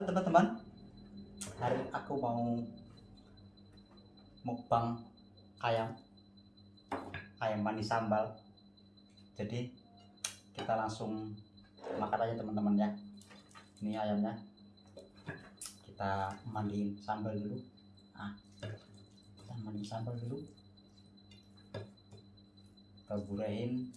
teman-teman. Hari aku mau mukbang ayam. Ayam manis sambal. Jadi kita langsung makan aja teman-teman ya. Ini ayamnya. Kita mandiin sambal dulu. Ah kita mandiin sambal dulu. Kita burehin